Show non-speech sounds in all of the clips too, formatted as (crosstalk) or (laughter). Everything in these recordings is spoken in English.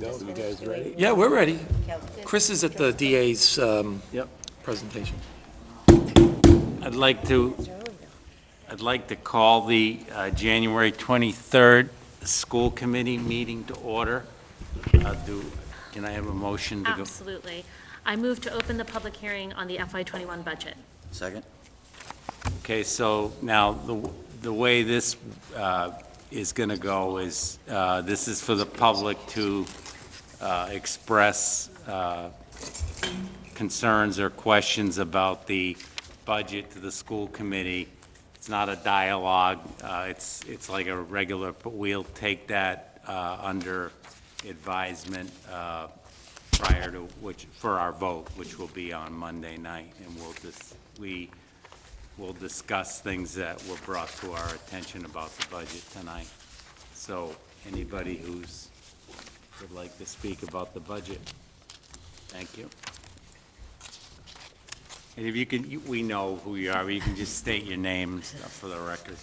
You guys ready? Yeah, we're ready. Chris is at the DA's um, Yep. presentation. I'd like to, I'd like to call the uh, January 23rd school committee meeting to order. Uh, Do, can I have a motion to go? Absolutely. I move to open the public hearing on the FY21 budget. Second? Okay, so now, the, the way this uh, is going to go is, uh, this is for the public to uh, express uh, concerns or questions about the budget to the school committee. It's not a dialogue, uh, it's, it's like a regular, but we'll take that uh, under advisement uh, prior to which, for our vote, which will be on Monday night, and we'll just, we we'll discuss things that were brought to our attention about the budget tonight. So, anybody who's, would like to speak about the budget? Thank you. And if you can, you- we know who you are, you can just state your name for the record.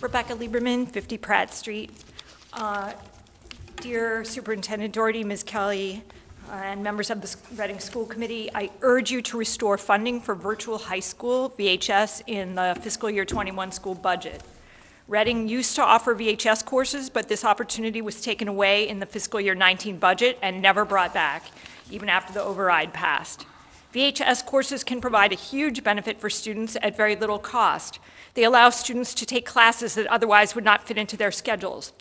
Rebecca Lieberman, 50 Pratt Street. Uh, Dear Superintendent Doherty, Ms. Kelly, uh, and members of the Reading School Committee, I urge you to restore funding for virtual high school VHS in the fiscal year 21 school budget. Reading used to offer VHS courses, but this opportunity was taken away in the fiscal year 19 budget and never brought back, even after the override passed. VHS courses can provide a huge benefit for students at very little cost. They allow students to take classes that otherwise would not fit into their schedules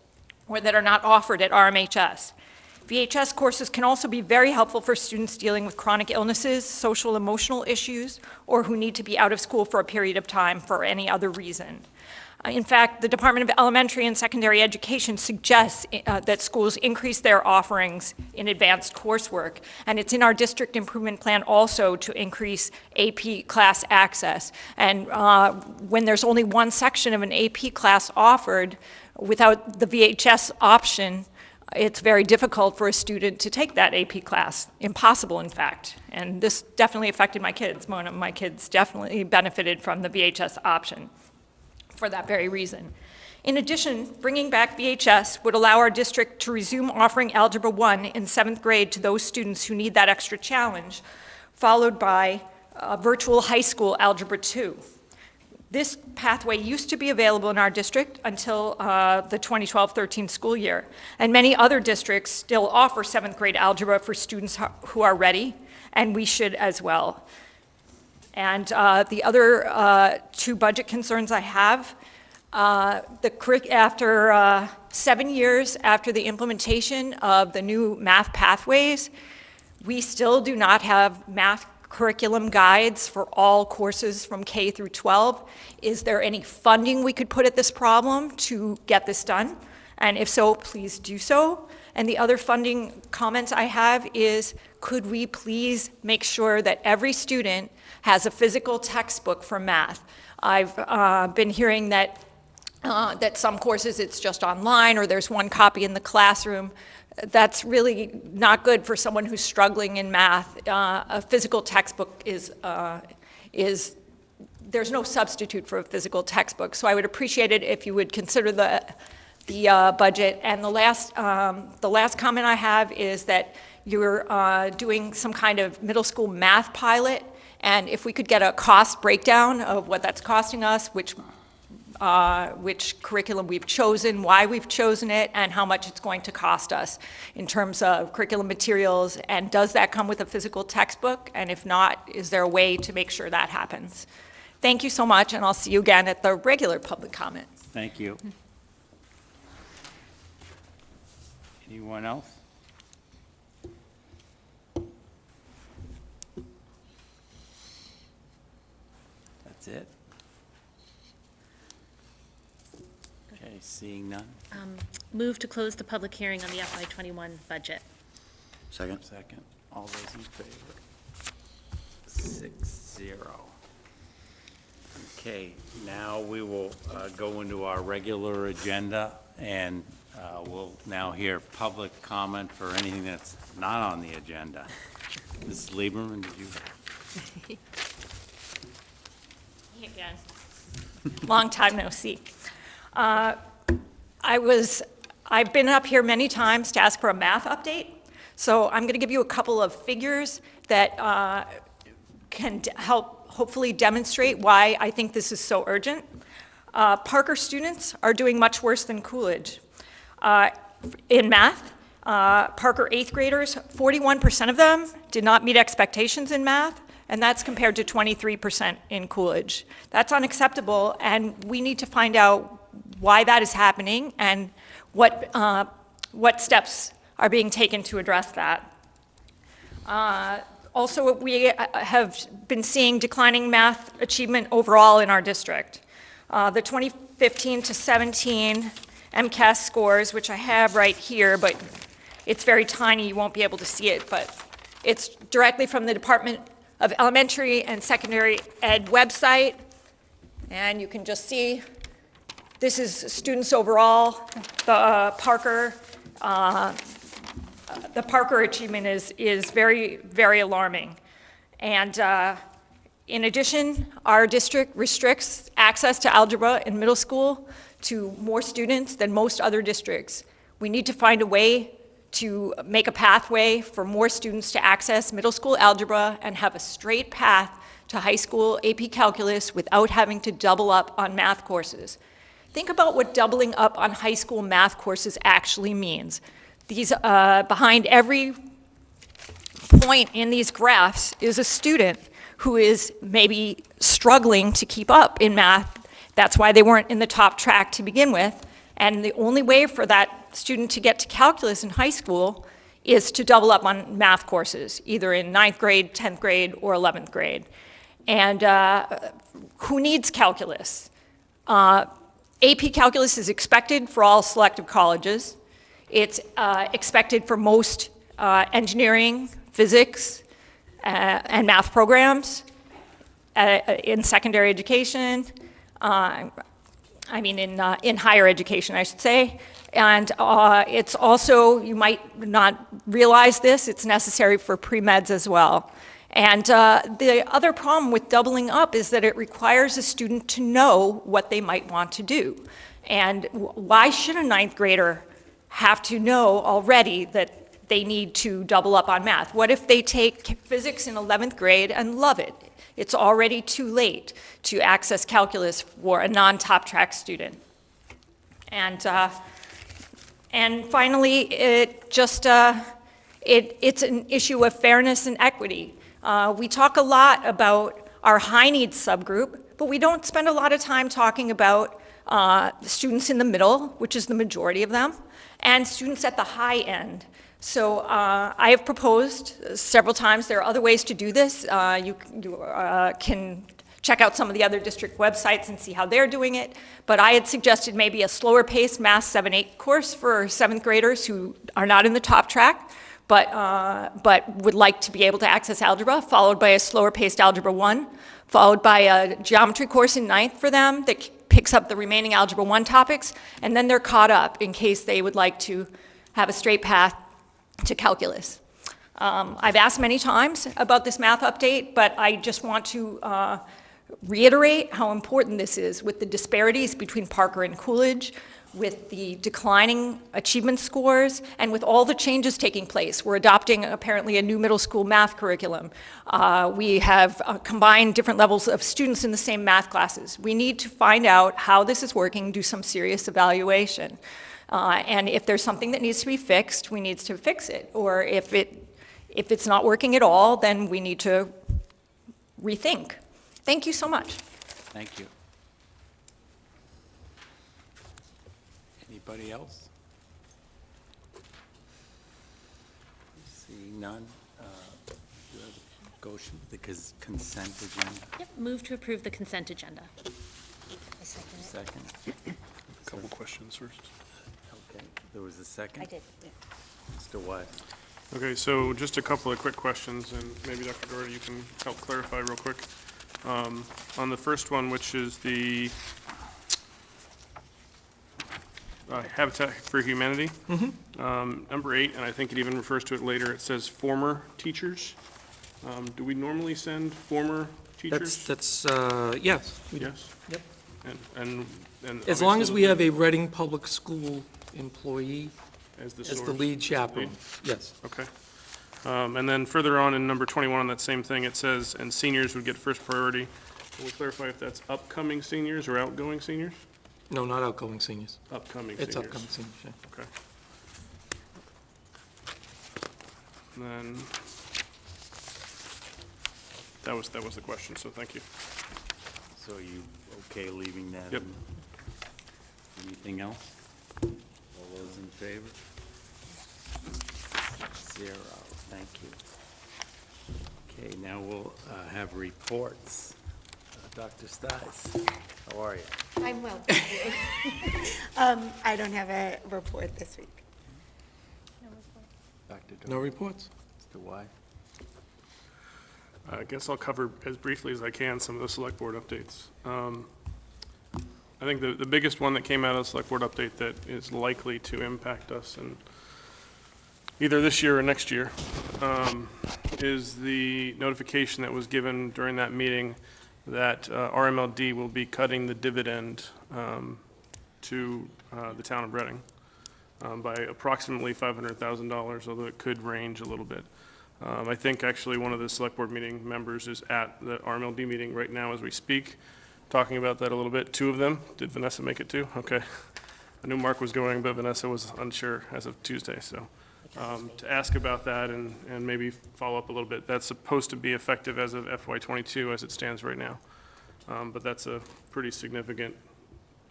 or that are not offered at RMHS. VHS courses can also be very helpful for students dealing with chronic illnesses, social emotional issues, or who need to be out of school for a period of time for any other reason. Uh, In fact, the Department of Elementary and Secondary Education suggests uh, that schools increase their offerings in advanced coursework, and it's in our district improvement plan also to increase AP class access. And uh, when there's only one section of an AP class offered, without the VHS option, it's very difficult for a student to take that AP class, impossible, in fact. And this definitely affected my kids. One of my kids definitely benefited from the VHS option for that very reason. In addition, bringing back VHS would allow our district to resume offering Algebra 1 in seventh grade to those students who need that extra challenge, followed by uh, virtual high school Algebra 2. This pathway used to be available in our district until uh, the 2012-13 school year, and many other districts still offer seventh grade algebra for students who are ready, and we should as well. And uh, the other uh, two budget concerns I have, uh, the after uh, seven years after the implementation of the new math pathways, we still do not have math curriculum guides for all courses from K through 12. Is there any funding we could put at this problem to get this done? And if so, please do so. And the other funding comments I have is, could we please make sure that every student has a physical textbook for math? I've uh, been hearing that uh, that some courses it's just online or there's one copy in the classroom. That's really not good for someone who's struggling in math. Uh, a physical textbook is, uh, is, there's no substitute for a physical textbook. So I would appreciate it if you would consider the, the uh, budget. And the last, um, the last comment I have is that you're uh, doing some kind of middle school math pilot. And if we could get a cost breakdown of what that's costing us, which uh, which curriculum we've chosen, why we've chosen it, and how much it's going to cost us in terms of curriculum materials, and does that come with a physical textbook? And if not, is there a way to make sure that happens? Thank you so much, and I'll see you again at the regular public comment. Thank you. Anyone else? That's it? Okay, seeing none, Um, Move to close the public hearing on the FY21 budget. Second? second, all those in favor? Six, zero. Okay, now we will uh, go into our regular agenda, and uh, we'll now hear public comment for anything that's not on the agenda. Mrs. Lieberman, did you? (laughs) Again. Long time no see. Uh, I was, I've been up here many times to ask for a math update. So I'm going to give you a couple of figures that uh, can help hopefully demonstrate why I think this is so urgent. Uh, Parker students are doing much worse than Coolidge. Uh, In math, uh, Parker eighth graders, 41% of them did not meet expectations in math, and that's compared to 23% in Coolidge. That's unacceptable, and we need to find out why that is happening and what, uh, what steps are being taken to address that. Uh, Also, we uh, have been seeing declining math achievement overall in our district. Uh, The 2015 to 17 MCAS scores, which I have right here, but it's very tiny, you won't be able to see it, but it's directly from the Department of Elementary and Secondary Ed website. And you can just see, this is students overall, the uh, Parker, uh, the Parker achievement is, is very, very alarming. And uh, in addition, our district restricts access to algebra in middle school to more students than most other districts. We need to find a way to make a pathway for more students to access middle school algebra and have a straight path to high school AP Calculus without having to double up on math courses. Think about what doubling up on high school math courses actually means. These, uh, behind every point in these graphs is a student who is maybe struggling to keep up in math. That's why they weren't in the top track to begin with. And the only way for that student to get to calculus in high school is to double up on math courses, either in ninth grade, 10th grade, or 11th grade. And uh, who needs calculus? Uh, AP Calculus is expected for all selective colleges. It's uh, expected for most uh, engineering, physics, uh, and math programs uh, in secondary education, I mean, in, uh, in higher education, I should say. And uh, it's also, you might not realize this, it's necessary for pre-meds as well. And uh, the other problem with doubling up is that it requires a student to know what they might want to do. And why should a ninth grader have to know already that they need to double up on math? What if they take physics in 11th grade and love it? It's already too late to access calculus for a non-top track student. And, uh, and finally, it just, uh, it, it's an issue of fairness and equity. Uh, we talk a lot about our high needs subgroup, but we don't spend a lot of time talking about uh, students in the middle, which is the majority of them, and students at the high end. So uh, I have proposed several times, there are other ways to do this. Uh, You, you uh, can check out some of the other district websites and see how they're doing it. But I had suggested maybe a slower paced Math 7-8 course for seventh graders who are not in the top track, but, uh, but would like to be able to access algebra, followed by a slower paced Algebra 1, followed by a geometry course in ninth for them that picks up the remaining Algebra 1 topics, and then they're caught up in case they would like to have a straight path to calculus. Um, I've asked many times about this math update, but I just want to uh, reiterate how important this is with the disparities between Parker and Coolidge, with the declining achievement scores, and with all the changes taking place. We're adopting apparently a new middle school math curriculum. Uh, we have uh, combined different levels of students in the same math classes. We need to find out how this is working, do some serious evaluation. Uh, and if there's something that needs to be fixed, we need to fix it. Or if, it, if it's not working at all, then we need to rethink. Thank you so much. Thank you. Anybody else? Seeing none, uh, do you have a Goshen, the consent agenda, Yep, move to approve the consent agenda. second? Couple questions first. Okay, there was a second? I did. Mr. What? Okay, so just a couple of quick questions, and maybe Dr. Doherty, you can help clarify real quick. Um, On the first one, which is the uh, Habitat for Humanity. Um, Number eight, and I think it even refers to it later, it says former teachers. Um, Do we normally send former teachers? that's, uh, yes. Yes? Yep. And, and. and As long as we have a Reading Public School employee As the as the source. lead chaperone, yes. Okay. Um, And then further on in number 21 on that same thing, it says, and seniors would get first priority. Can we clarify if that's upcoming seniors or outgoing seniors? No, not outgoing seniors. Upcoming seniors. It's upcoming seniors, yeah. Okay. And then, that was, that was the question, so thank you. So are you okay leaving that? Yep. in? Anything else? All those in favor? Zero, thank you. Okay, now we'll uh, have reports. Uh, Dr. Stice, how are you? I'm well, thank you. (laughs) Um, I don't have a report this week. No reports. Dr. No reports? Mr. Y? I guess I'll cover as briefly as I can some of the select board updates. Um, I think the, the biggest one that came out of the select board update that is likely to impact us and either this year or next year, um, is the notification that was given during that meeting that uh, RMLD will be cutting the dividend um, to uh, the town of Reading um, by approximately $500,000, although it could range a little bit. Um, I think actually one of the select board meeting members is at the RMLD meeting right now as we speak, talking about that a little bit. Two of them, did Vanessa make it too? Okay. I knew Mark was going, but Vanessa was unsure as of Tuesday, so. um, To ask about that and, and maybe follow up a little bit. That's supposed to be effective as of FY twenty-two as it stands right now. Um, But that's a pretty significant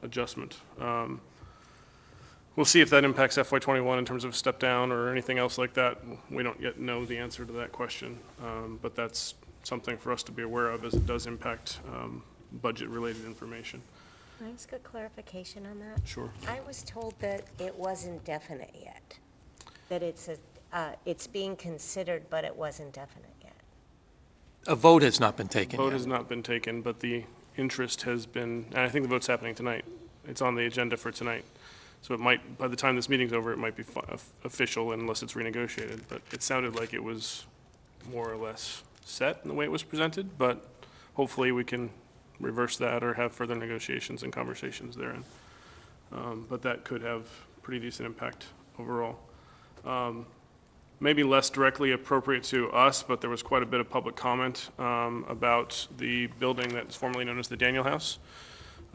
adjustment. Um, We'll see if that impacts FY '21 in terms of step down or anything else like that. We don't yet know the answer to that question, um, but that's something for us to be aware of as it does impact um, budget-related information. Can I ask a clarification on that? Sure. I was told that it wasn't definite yet, that it's a, uh, it's being considered, but it wasn't definite yet. A vote has not been taken A Vote yet. has not been taken, but the interest has been, and I think the vote's happening tonight. It's on the agenda for tonight. So it might, by the time this meeting's over, it might be fi- of- official unless it's renegotiated. But it sounded like it was more or less set in the way it was presented, but hopefully we can reverse that or have further negotiations and conversations therein. Um, But that could have pretty decent impact overall. Um, Maybe less directly appropriate to us, but there was quite a bit of public comment um, about the building that's formerly known as the Daniel House.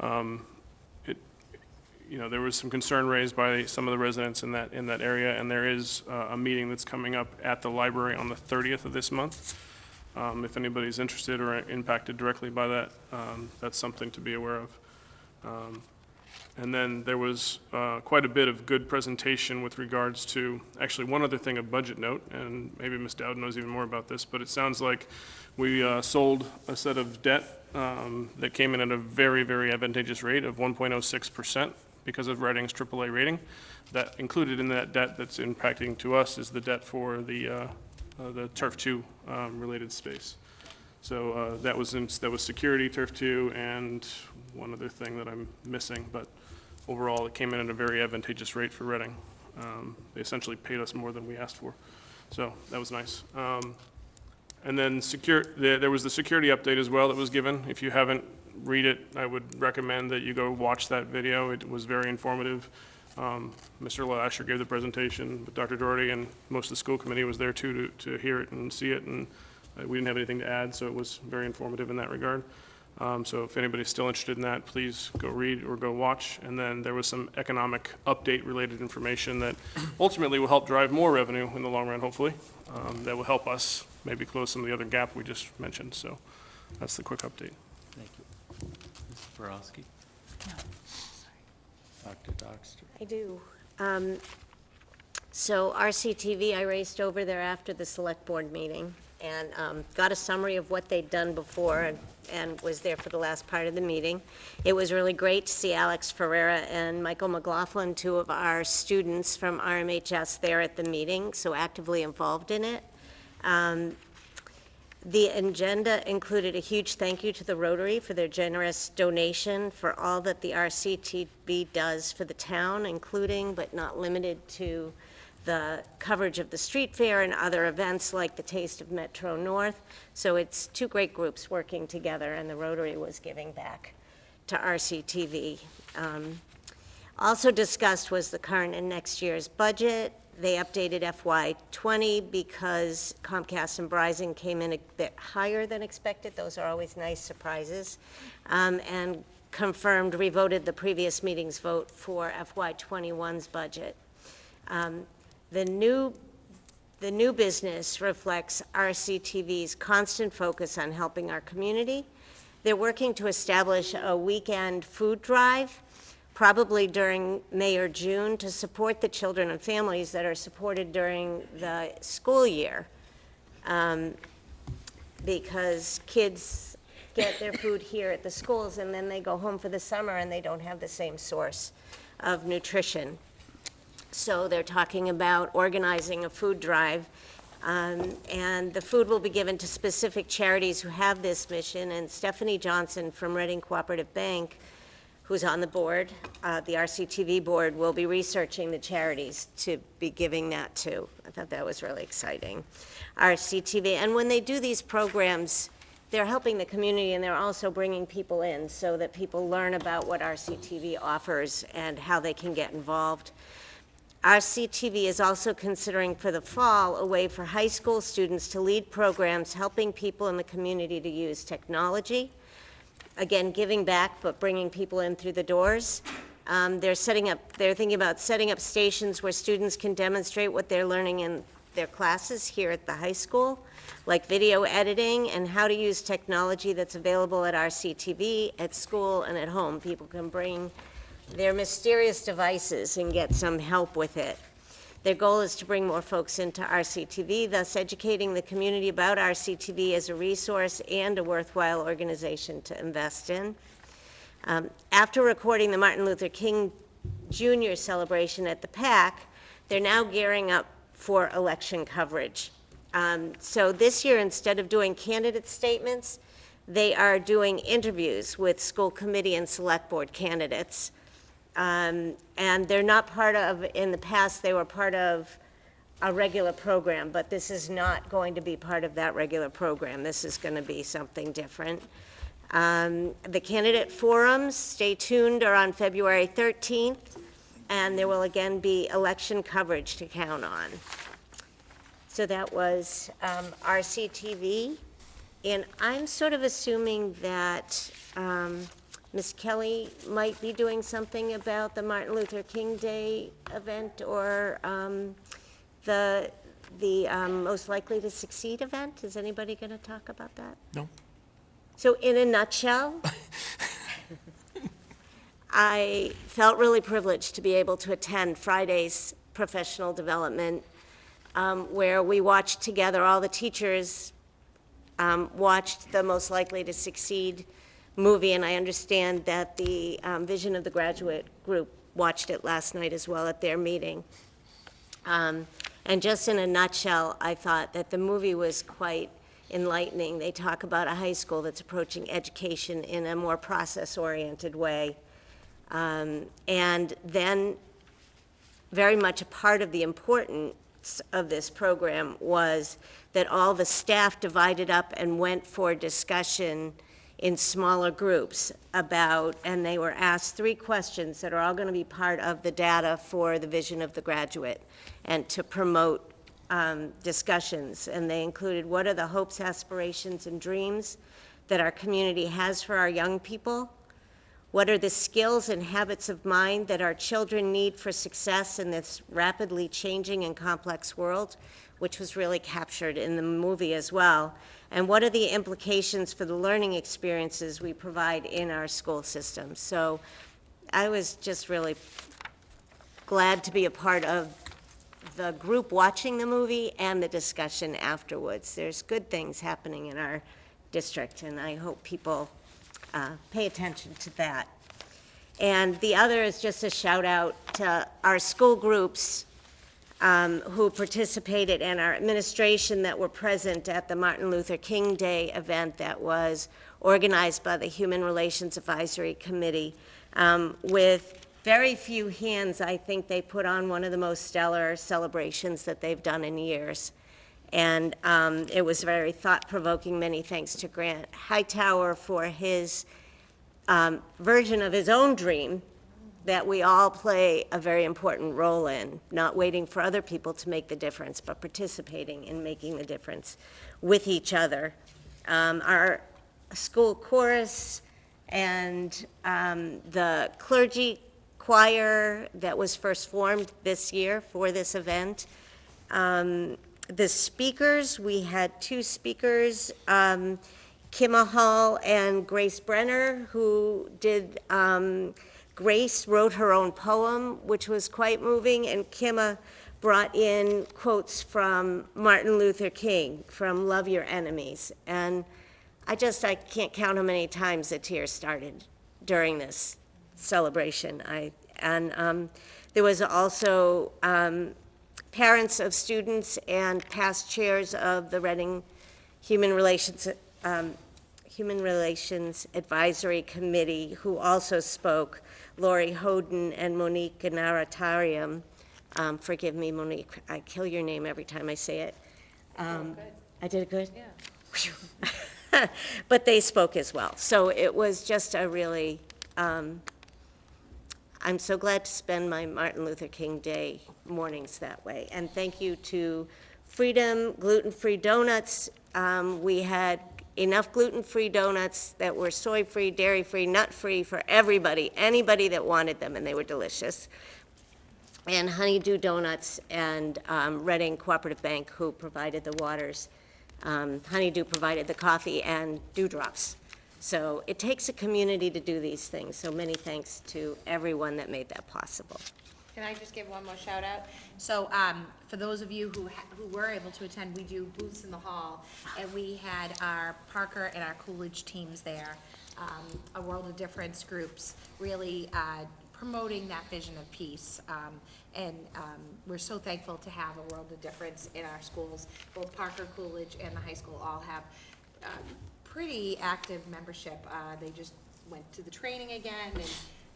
Um, It, you know, there was some concern raised by some of the residents in that, in that area, and there is uh, a meeting that's coming up at the library on the 30th of this month. Um, If anybody's interested or impacted directly by that, um, that's something to be aware of. Um, And then there was uh, quite a bit of good presentation with regards to, actually, one other thing, a budget note, and maybe Ms. Dowd knows even more about this, but it sounds like we uh, sold a set of debt um, that came in at a very, very advantageous rate of 1.06% because of Reading's AAA rating. That included in that debt that's impacting to us is the debt for the, uh, uh, the Turf 2 um, related space. So uh, that was, in- that was security, Turf 2, and one other thing that I'm missing, but overall, it came in at a very advantageous rate for Reading. Um, They essentially paid us more than we asked for, so that was nice. Um, And then secure, there there was the security update as well that was given. If you haven't read it, I would recommend that you go watch that video. It was very informative. Um, Mr. Lasher gave the presentation, but Dr. Doherty and most of the school committee was there too, to, to hear it and see it, and uh, we didn't have anything to add, so it was very informative in that regard. Um, So if anybody's still interested in that, please go read or go watch. And then there was some economic update-related information that ultimately will help drive more revenue in the long run, hopefully. Um, That will help us maybe close some of the other gap we just mentioned, so that's the quick update. Thank you. Mrs. Borawski? Dr. Doxter? I do. Um, So RCTV, I raced over there after the select board meeting and um, got a summary of what they'd done before and- and was there for the last part of the meeting. It was really great to see Alex Ferrera and Michael McLaughlin, two of our students from RMHS there at the meeting, so actively involved in it. Um, The agenda included a huge thank you to the Rotary for their generous donation for all that the RCTV does for the town, including but not limited to the coverage of the street fair and other events like the Taste of Metro North. So it's two great groups working together, and the Rotary was giving back to RCTV. Um, Also discussed was the current and next year's budget, they updated FY '20 because Comcast and Verizon came in a bit higher than expected. Those are always nice surprises. Um, And confirmed, revoted the previous meeting's vote for FY '21's budget. Um, The new the new business reflects RCTV's constant focus on helping our community. They're working to establish a weekend food drive, probably during May or June, to support the children and families that are supported during the school year. Um, Because kids get their food here at the schools, and then they go home for the summer, and they don't have the same source of nutrition. So they're talking about organizing a food drive, um, and the food will be given to specific charities who have this mission, and Stephanie Johnson from Reading Cooperative Bank, who's on the board, uh, the RCTV board, will be researching the charities to be giving that to. I thought that was really exciting. RCTV, and when they do these programs, they're helping the community, and they're also bringing people in so that people learn about what RCTV offers and how they can get involved. RCTV is also considering for the fall a way for high school students to lead programs helping people in the community to use technology. Again, giving back, but bringing people in through the doors. Um, They're setting up, they're thinking about setting up stations where students can demonstrate what they're learning in their classes here at the high school, like video editing and how to use technology that's available at RCTV, at school, and at home. People can bring their mysterious devices and get some help with it. Their goal is to bring more folks into RCTV, thus educating the community about RCTV as a resource and a worthwhile organization to invest in. Um, After recording the Martin Luther King Jr. celebration at the PAC, they're now gearing up for election coverage. Um, So this year, instead of doing candidate statements, they are doing interviews with school committee and select board candidates. Um, And they're not part of, in the past, they were part of a regular program, but this is not going to be part of that regular program. This is going to be something different. Um, The candidate forums, stay tuned, are on February 13th, and there will again be election coverage to count on. So that was um, RCTV, and I'm sort of assuming that um, Ms. Kelly might be doing something about the Martin Luther King Day event or um, the, the um, Most Likely to Succeed event. Is anybody going to talk about that? No. So in a nutshell, (laughs) I felt really privileged to be able to attend Friday's professional development, um, where we watched together, all the teachers um, watched the Most Likely to Succeed movie, and I understand that the um, Vision of the Graduate Group watched it last night as well at their meeting. Um, And just in a nutshell, I thought that the movie was quite enlightening. They talk about a high school that's approaching education in a more process-oriented way. Um, And then, very much a part of the importance of this program was that all the staff divided up and went for discussion in smaller groups about, and they were asked three questions that are all going to be part of the data for the vision of the graduate, and to promote um, discussions. And they included, what are the hopes, aspirations, and dreams that our community has for our young people? What are the skills and habits of mind that our children need for success in this rapidly changing and complex world, which was really captured in the movie as well? And what are the implications for the learning experiences we provide in our school system? So I was just really glad to be a part of the group watching the movie and the discussion afterwards. There's good things happening in our district, and I hope people uh, pay attention to that. And the other is just a shout out to our school groups um, who participated and our administration that were present at the Martin Luther King Day event that was organized by the Human Relations Advisory Committee. Um, With very few hands, I think they put on one of the most stellar celebrations that they've done in years. And um, it was very thought-provoking. Many thanks to Grant Hightower for his um, version of his own dream that we all play a very important role in, not waiting for other people to make the difference, but participating in making the difference with each other. Um, Our school chorus and um, the clergy choir that was first formed this year for this event. Um, The speakers, we had two speakers, um, Kimma Hall and Grace Brenner, who did, um, Grace wrote her own poem, which was quite moving, and Kimma brought in quotes from Martin Luther King, from Love Your Enemies. And I just, I can't count how many times the tears started during this celebration. I, and um, there was also um, parents of students and past chairs of the Reading Human Relations, um, Human Relations Advisory Committee who also spoke, Lori Hoden and Monique Naratarium. Um, Forgive me, Monique, I kill your name every time I say it. Um, I did it good? Yeah. (laughs) But they spoke as well. So it was just a really, um, I'm so glad to spend my Martin Luther King Day mornings that way. And thank you to Freedom Gluten-Free Donuts. Um, We had enough gluten-free donuts that were soy-free, dairy-free, nut-free for everybody, anybody that wanted them, and they were delicious. And Honeydew Donuts and um, Reading Cooperative Bank, who provided the waters. Um, Honeydew provided the coffee and dewdrops. So it takes a community to do these things, so many thanks to everyone that made that possible. Can I just give one more shout out? So, um, for those of you who, ha- who were able to attend, we do booths in the hall, and we had our Parker and our Coolidge teams there, um, a World of Difference groups, really, uh, promoting that vision of peace. Um, and, um, we're so thankful to have a World of Difference in our schools. Both Parker, Coolidge, and the high school all have, um, pretty active membership. Uh, they just went to the training again, and,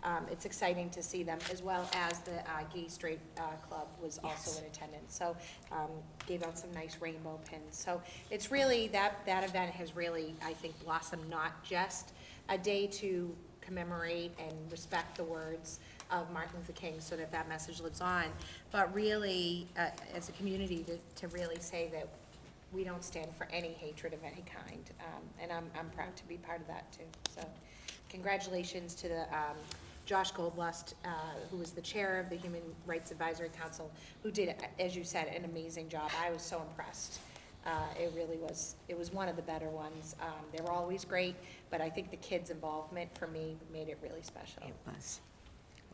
um, it's exciting to see them, as well as the, uh, Gay Straight, uh, Club was also in attendance. So, um, gave out some nice rainbow pins. So it's really, that, that event has really, I think, blossomed not just a day to commemorate and respect the words of Martin Luther King so that that message lives on, but really, uh, as a community, to, to really say that we don't stand for any hatred of any kind, um, and I'm, I'm proud to be part of that too. So, congratulations to the, um, Josh Goldlust, uh, who was the chair of the Human Rights Advisory Council, who did, as you said, an amazing job. I was so impressed. Uh, it really was, it was one of the better ones. Um, they were always great, but I think the kids' involvement for me made it really special. It was,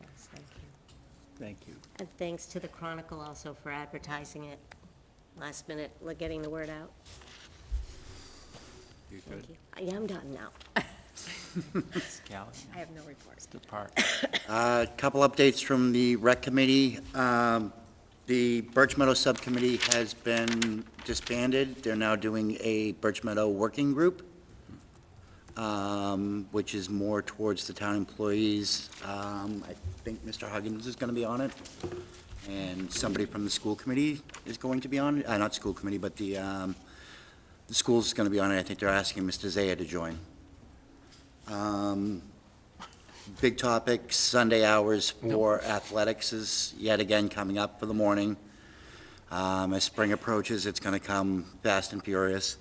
it was, thank you. Thank you. And thanks to the Chronicle also for advertising it last minute, like, getting the word out. You Thank good? you. I am done now. (laughs) Ms. Callie? I have no reports. Mr. Park? A Couple updates from the rec committee. Um, The Birch Meadow Subcommittee has been disbanded. They're now doing a Birch Meadow Working Group, um, which is more towards the town employees. Um, I think Mr. Huggins is going to be on it, and somebody from the school committee is going to be on it. Uh, Not school committee, but the, um, the school's going to be on it. I think they're asking Mr. Zaya to join. Um, Big topic, Sunday hours for athletics is yet again coming up for the morning. Um, As spring approaches, it's going to come fast and furious.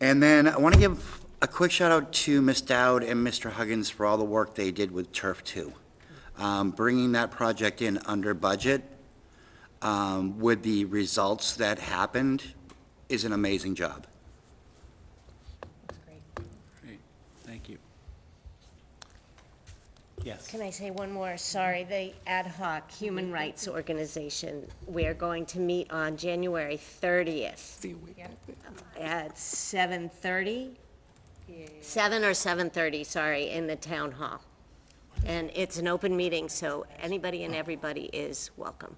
And then I want to give a quick shout out to Ms. Dowd and Mr. Huggins for all the work they did with Turf Two. Um, Bringing that project in under budget um, with the results that happened is an amazing job. That's great. Great, thank you. Yes. Can I say one more? Sorry, the ad hoc human rights organization, we are going to meet on January 30th at 7:30? 7 or 7:30, sorry, in the town hall. And it's an open meeting, so anybody and everybody is welcome.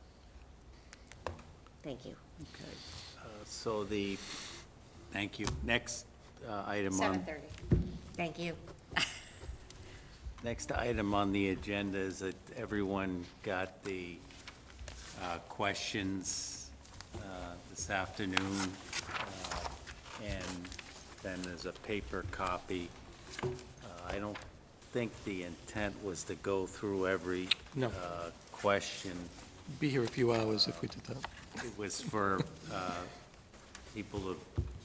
Thank you. Okay, uh, so the, thank you. Next uh, item on. Seven thirty. Thank you. Next item on the agenda is that everyone got the uh, questions uh, this afternoon, uh, and then there's a paper copy. Uh, I don't think the intent was to go through every No. uh, question. Be here a few hours if we did that. It was for uh, people to,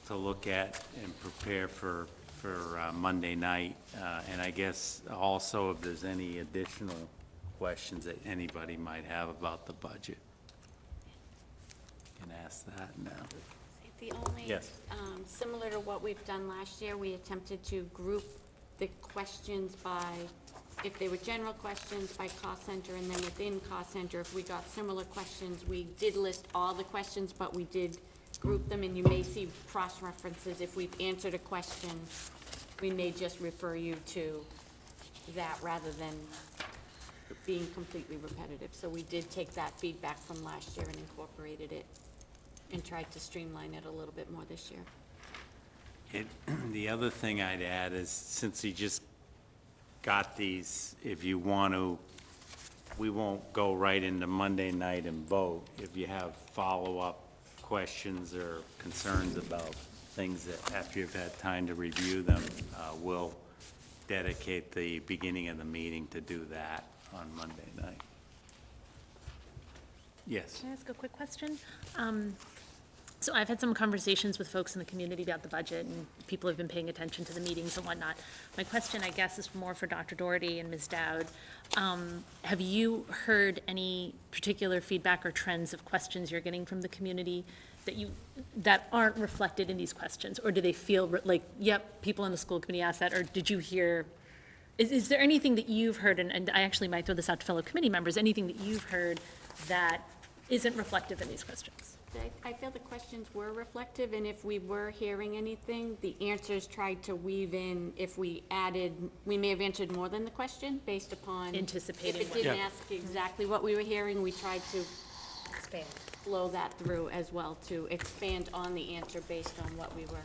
to look at and prepare for, for uh, Monday night. Uh, And I guess also if there's any additional questions that anybody might have about the budget. Can ask that now. The only, Yes. um, similar to what we've done last year, we attempted to group the questions by, if they were general questions, by cost center, and then within cost center, if we got similar questions, we did list all the questions, but we did group them, and you may see cross-references. If we've answered a question, we may just refer you to that rather than being completely repetitive. So we did take that feedback from last year and incorporated it and tried to streamline it a little bit more this year. It, (clears throat) the other thing I'd add is, since he just got these, if you want to, we won't go right into Monday night and vote. If you have follow-up questions or concerns about things that, after you've had time to review them, uh, we'll dedicate the beginning of the meeting to do that on Monday night. Yes. Can I ask a quick question? Um, So I've had some conversations with folks in the community about the budget, and people have been paying attention to the meetings and whatnot. My question, I guess, is more for Dr. Doherty and Ms. Dowd. Um, Have you heard any particular feedback or trends of questions you're getting from the community that you, that aren't reflected in these questions? Or do they feel like, yep, people in the school committee asked that, or did you hear is, is there anything that you've heard, and, and I actually might throw this out to fellow committee members, anything that you've heard that isn't reflective in these questions? I, I feel the questions were reflective, and if we were hearing anything, the answers tried to weave in, if we added, we may have answered more than the question, based upon. Anticipating If what- it didn't Yeah. ask exactly what we were hearing, we tried to Expand. flow that through as well, to expand on the answer based on what we were.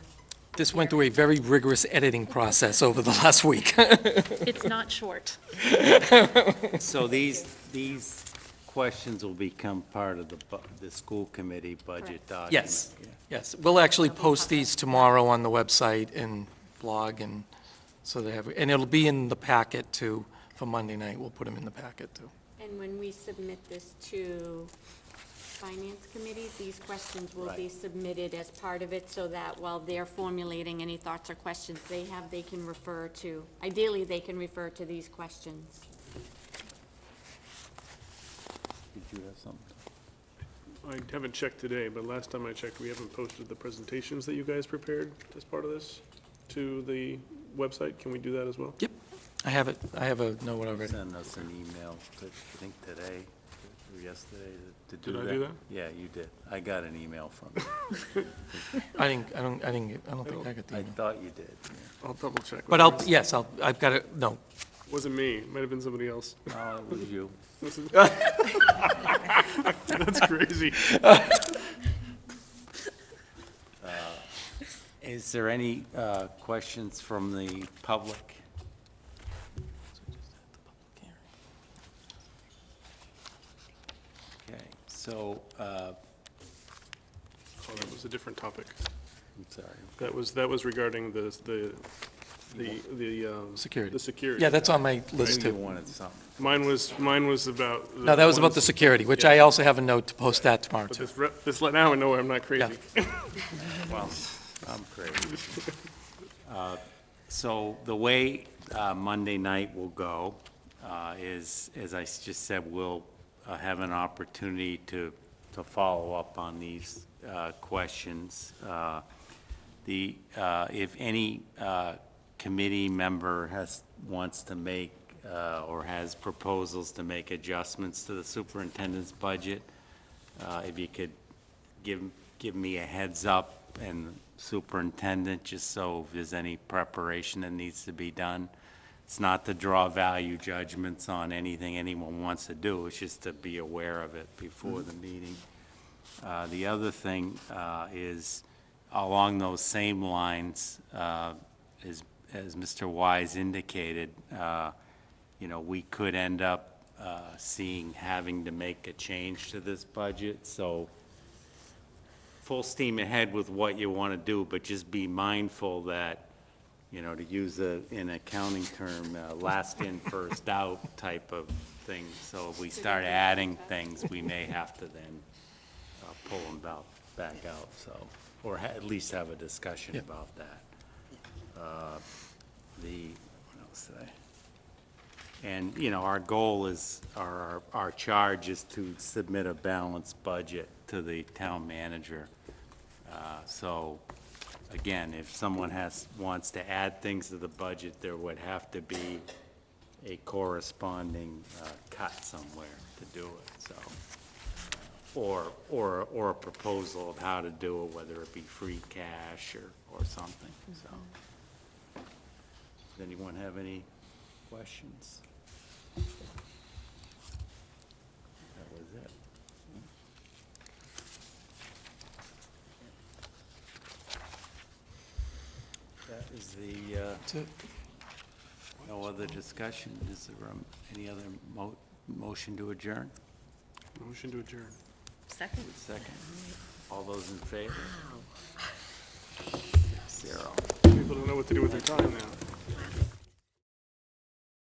This went through a very rigorous editing process over the last week. (laughs) It's not short. (laughs) So these, these questions will become part of the, bu- the school committee budget document? Yes, yes. We'll actually post these tomorrow on the website and blog, and so they have, and it'll be in the packet too, for Monday night. We'll put them in the packet too. And when we submit this to Finance Committee, these questions will be Right. submitted as part of it, so that while they're formulating any thoughts or questions they have, they can refer to, ideally, they can refer to these questions. Did you have something? I haven't checked today, but last time I checked, we haven't posted the presentations that you guys prepared as part of this to the website. Can we do that as well? Yep, I have it, I have a note already. Send us an email, to- I think today or yesterday, to do Did that. I do that? Yeah, you did. I got an email from you. (laughs) I didn't, I don't, I didn't, get- I don't think I got the I email. thought you did. yeah. I'll double check. But I'll, yes, I'll, I've got it, no. Wasn't me, It might have been somebody else. (laughs) Oh, it was you. (laughs) That's crazy. Is there any uh, questions from the public? Okay, so, uh, Oh, that was a different topic. I'm sorry. That was, that was regarding the, the, the, the, um. Security. The security. Yeah, that's on my list Maybe you too. wanted something. Mine was, mine was about. No, that was about the security, which I also have a note to post that tomorrow But too. this, re- this, let now I know I'm not crazy. (laughs) Well, I'm crazy. Uh, So the way uh, Monday night will go uh, is, as I s- just said, we'll uh, have an opportunity to, to follow up on these uh, questions. Uh, The, uh, if any uh, committee member has, wants to make, uh, or has proposals to make adjustments to the superintendent's budget, uh, if you could give, give me a heads up and superintendent, just so if there's any preparation that needs to be done. It's not to draw value judgments on anything anyone wants to do, it's just to be aware of it before the meeting. Uh, The other thing uh, is, along those same lines, uh, as, as Mr. Wise indicated, uh, you know, we could end up uh, seeing, having to make a change to this budget, so full steam ahead with what you want to do, but just be mindful that, you know, to use a, an accounting term, uh, last in, first out type of thing. So if we start adding things, we may have to then uh, pull them out, back out, so, or at least have a discussion Yeah. about that. Uh, The, what else did I? And, you know, our goal is, our, our charge is to submit a balanced budget to the town manager. Uh, So, again, if someone has, wants to add things to the budget, there would have to be a corresponding uh, cut somewhere to do it, so. Or, or, or a proposal of how to do it, whether it be free cash or, or something, so. Does anyone have any questions? That was it. That is the, uh, That's it. no other discussion. Is there um, any other mo- motion to adjourn? Motion to adjourn. Second? Second. All those in favor? Zero. People don't know what to do with their time now.